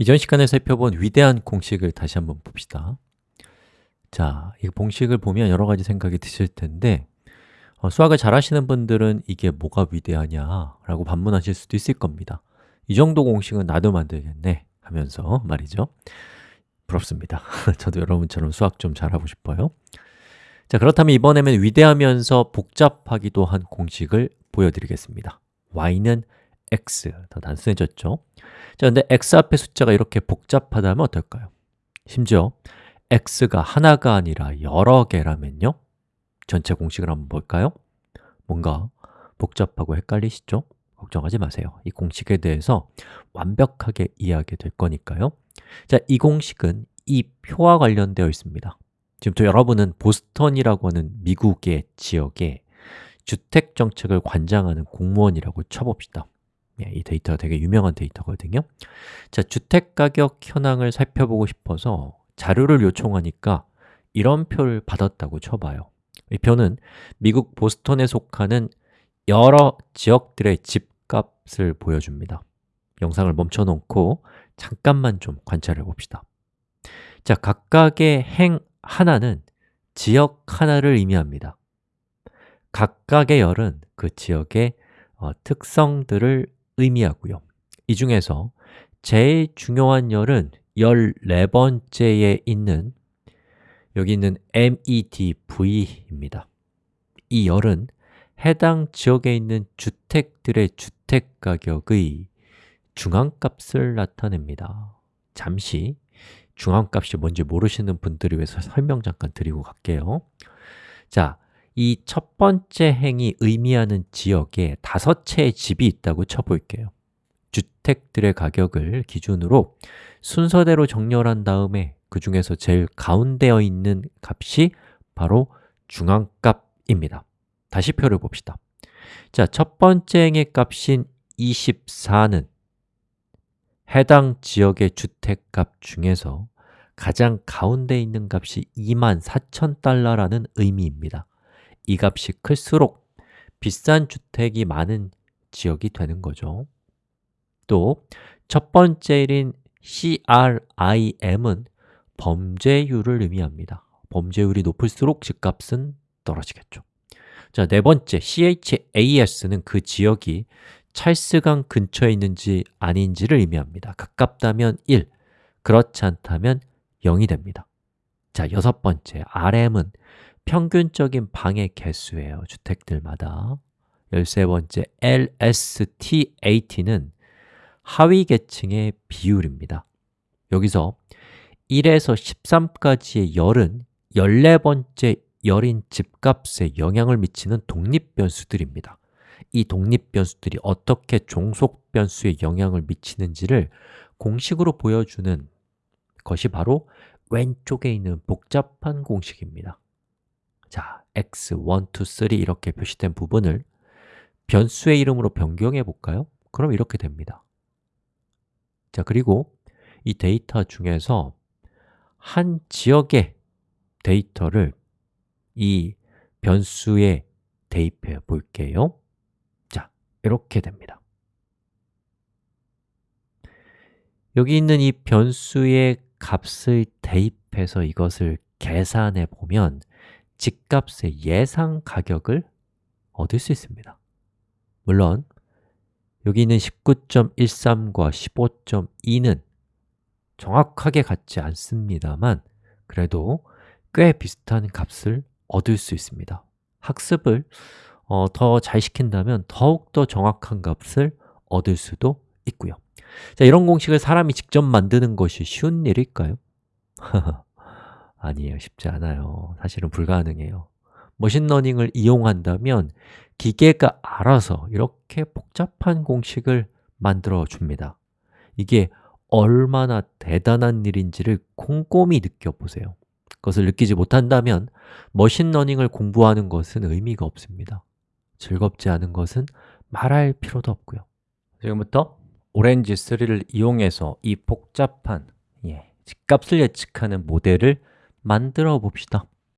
이전 시간에 살펴본 위대한 공식을 다시 한번 봅시다. 자, 이 공식을 보면 여러 가지 생각이 드실 텐데 어, 수학을 잘 하시는 분들은 이게 뭐가 위대하냐 라고 반문하실 수도 있을 겁니다. 이 정도 공식은 나도 만들겠네 하면서 말이죠. 부럽습니다. 저도 여러분처럼 수학 좀 잘하고 싶어요. 자, 그렇다면 이번에는 위대하면서 복잡하기도 한 공식을 보여드리겠습니다. y는 x, 더 단순해졌죠? 자, 근데 x 앞에 숫자가 이렇게 복잡하다면 어떨까요? 심지어 x가 하나가 아니라 여러 개라면요? 전체 공식을 한번 볼까요? 뭔가 복잡하고 헷갈리시죠? 걱정하지 마세요 이 공식에 대해서 완벽하게 이해하게 될 거니까요 자, 이 공식은 이 표와 관련되어 있습니다 지금 또 여러분은 보스턴이라고 하는 미국의 지역에 주택 정책을 관장하는 공무원이라고 쳐봅시다 예, 이 데이터가 되게 유명한 데이터거든요. 자, 주택가격 현황을 살펴보고 싶어서 자료를 요청하니까 이런 표를 받았다고 쳐봐요. 이 표는 미국 보스턴에 속하는 여러 지역들의 집값을 보여줍니다. 영상을 멈춰놓고 잠깐만 좀 관찰해 봅시다. 자, 각각의 행 하나는 지역 하나를 의미합니다. 각각의 열은 그 지역의 어, 특성들을 의미하고요. 이 중에서 제일 중요한 열은 14번째에 있는 여기 있는 MEDV입니다. 이 열은 해당 지역에 있는 주택들의 주택가격의 중앙값을 나타냅니다. 잠시 중앙값이 뭔지 모르시는 분들을 위해서 설명 잠깐 드리고 갈게요. 자, 이 첫 번째 행이 의미하는 지역에 다섯 채의 집이 있다고 쳐볼게요. 주택들의 가격을 기준으로 순서대로 정렬한 다음에 그 중에서 제일 가운데에 있는 값이 바로 중앙값입니다. 다시 표를 봅시다. 자, 첫 번째 행의 값인 24는 해당 지역의 주택값 중에서 가장 가운데 있는 값이 24,000달러라는 의미입니다 이 값이 클수록 비싼 주택이 많은 지역이 되는 거죠. 또 첫 번째 일인 CRIM은 범죄율을 의미합니다. 범죄율이 높을수록 집값은 떨어지겠죠. 자, 네 번째 CHAS는 그 지역이 찰스강 근처에 있는지 아닌지를 의미합니다. 가깝다면 1, 그렇지 않다면 0이 됩니다. 자, 여섯 번째 RM은 평균적인 방의 개수예요 주택들마다. 열세 번째 LSTAT는 하위 계층의 비율입니다. 여기서 1에서 13까지의 열은 14번째 열인 집값에 영향을 미치는 독립변수들입니다. 이 독립변수들이 어떻게 종속변수에 영향을 미치는지를 공식으로 보여주는 것이 바로 왼쪽에 있는 복잡한 공식입니다 자, x, 1, 2, 3 이렇게 표시된 부분을 변수의 이름으로 변경해 볼까요? 그럼 이렇게 됩니다. 자, 그리고 이 데이터 중에서 한 지역의 데이터를 이 변수에 대입해 볼게요. 자, 이렇게 됩니다. 여기 있는 이 변수의 값을 대입해서 이것을 계산해 보면 집값의 예상 가격을 얻을 수 있습니다. 물론 여기 있는 19.13과 15.2는 정확하게 같지 않습니다만 그래도 꽤 비슷한 값을 얻을 수 있습니다. 학습을 어, 더잘 시킨다면 더욱더 정확한 값을 얻을 수도 있고요. 자, 이런 공식을 사람이 직접 만드는 것이 쉬운 일일까요? 아니에요, 쉽지 않아요. 사실은 불가능해요. machine learning을 이용한다면 기계가 알아서 이렇게 복잡한 공식을 만들어 줍니다. 이게 얼마나 대단한 일인지를 꼼꼼히 느껴보세요. 그것을 느끼지 못한다면 machine learning을 공부하는 것은 의미가 없습니다. 즐겁지 않은 것은 말할 필요도 없고요. 지금부터 Orange 3를 이용해서 이 복잡한 예, 집값을 예측하는 모델을 만들어 봅시다